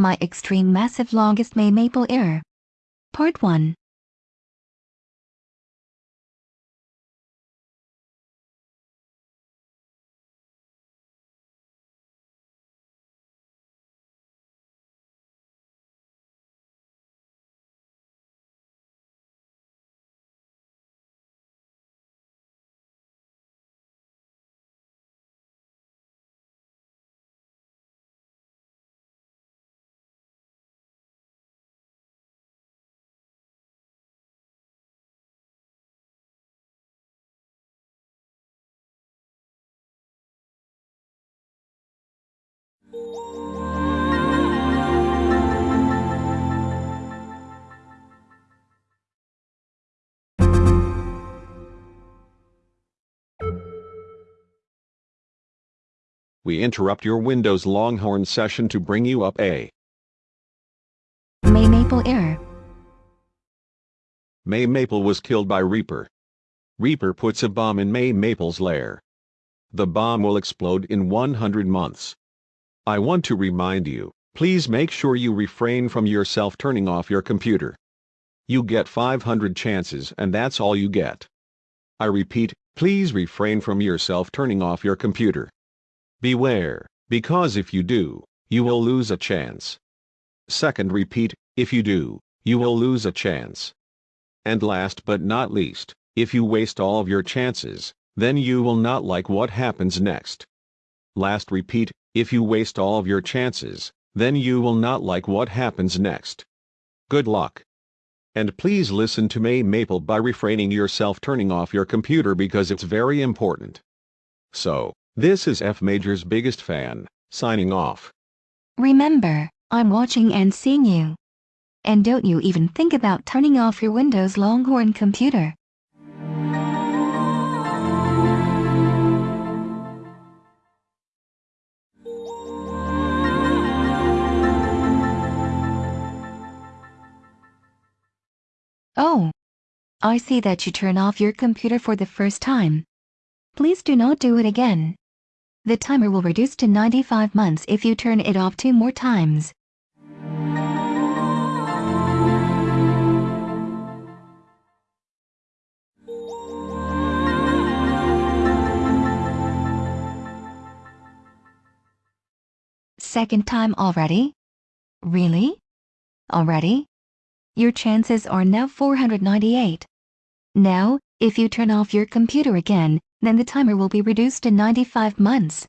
My extreme massive longest May Maple error. Part 1. We interrupt your Windows Longhorn session to bring you up a May Maple error. May Maple was killed by Reaper. Reaper puts a bomb in May Maple's lair. The bomb will explode in 100 months. I want to remind you, please make sure you refrain from yourself turning off your computer. You get 500 chances and that's all you get. I repeat, please refrain from yourself turning off your computer. Beware, because if you do, you will lose a chance. Second repeat, if you do, you will lose a chance. And last but not least, if you waste all of your chances, then you will not like what happens next. Last repeat, if you waste all of your chances, then you will not like what happens next. Good luck. And please listen to May Maple by refraining yourself turning off your computer because it's very important. So, this is F Major's biggest fan, signing off. Remember, I'm watching and seeing you. And don't you even think about turning off your Windows Longhorn computer. I see that you turn off your computer for the first time. Please do not do it again. The timer will reduce to 95 months if you turn it off two more times. Second time already? Really? Already? Your chances are now 498. Now, if you turn off your computer again, then the timer will be reduced to 95 months.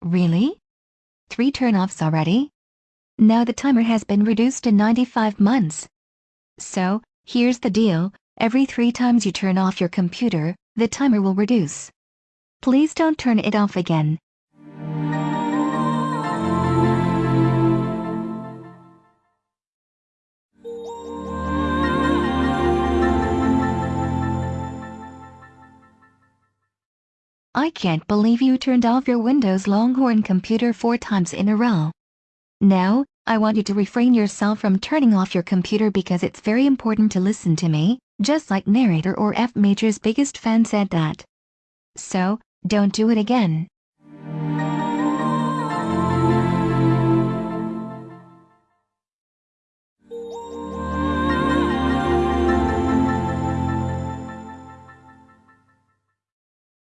Really? Three turn-offs already? Now the timer has been reduced to 95 months. So, here's the deal, every three times you turn off your computer, the timer will reduce. Please don't turn it off again. I can't believe you turned off your Windows Longhorn computer four times in a row. Now, I want you to refrain yourself from turning off your computer because it's very important to listen to me, just like narrator or F Major's biggest fan said that. So, don't do it again.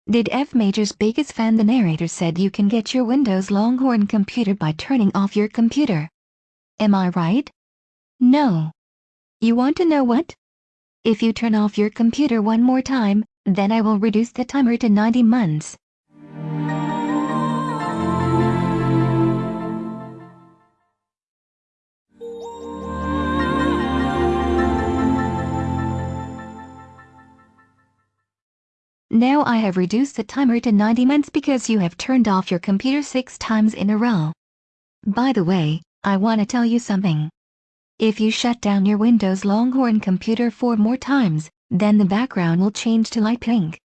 Did F Major's biggest fan the narrator said you can get your Windows Longhorn computer by turning off your computer? Am I right? No. You want to know what? If you turn off your computer one more time, then I will reduce the timer to 90 months. Now I have reduced the timer to 90 months because you have turned off your computer six times in a row. By the way, I want to tell you something. If you shut down your Windows Longhorn computer four more times, then the background will change to light pink.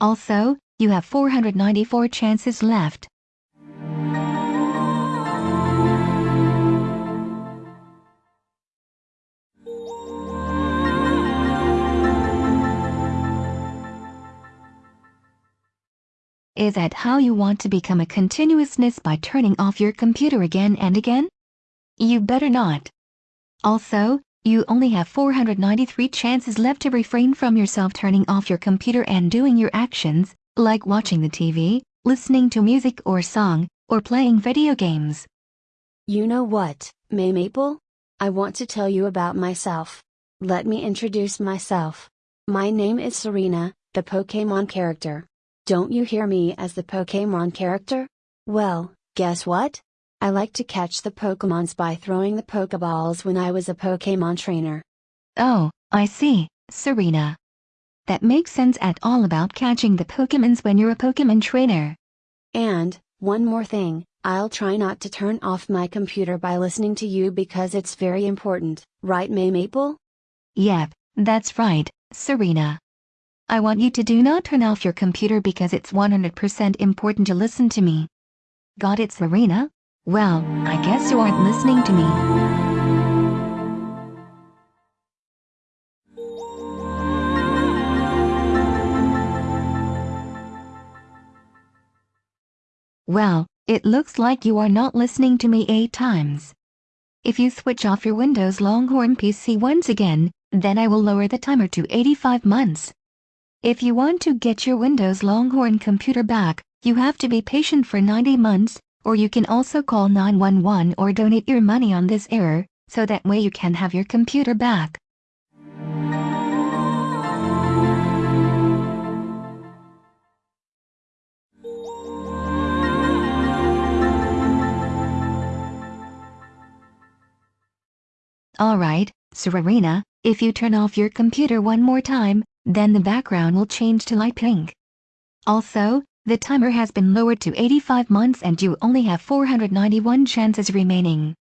Also, you have 494 chances left. Is that how you want to become a continuousness by turning off your computer again and again? You better not. Also, you only have 493 chances left to refrain from yourself turning off your computer and doing your actions, like watching the TV, listening to music or song, or playing video games. You know what, May Maple? I want to tell you about myself. Let me introduce myself. My name is Serena, the Pokemon character. Don't you hear me as the Pokemon character? Well, guess what? I like to catch the Pokemons by throwing the Pokeballs when I was a Pokemon trainer. Oh, I see, Serena. That makes sense at all about catching the Pokemons when you're a Pokemon trainer. And, one more thing, I'll try not to turn off my computer by listening to you because it's very important, right May Maple? Yep, that's right, Serena. I want you to do not turn off your computer because it's 100% important to listen to me. Got it, Serena? Well, I guess you aren't listening to me. Well, it looks like you are not listening to me eight times. If you switch off your Windows Longhorn PC once again, then I will lower the timer to 85 months. If you want to get your Windows Longhorn computer back, you have to be patient for 90 months, or you can also call 911 or donate your money on this error, so that way you can have your computer back. Alright, Serena, if you turn off your computer one more time, then the background will change to light pink. Also, the timer has been lowered to 85 months and you only have 491 chances remaining.